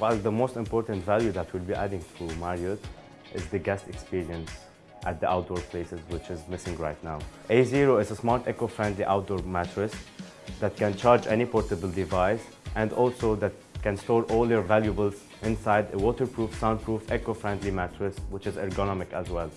While the most important value that we'll be adding to Marriott is the guest experience at the outdoor places, which is missing right now. A0 is a smart, eco-friendly outdoor mattress that can charge any portable device and also that can store all your valuables inside a waterproof, soundproof, eco-friendly mattress, which is ergonomic as well.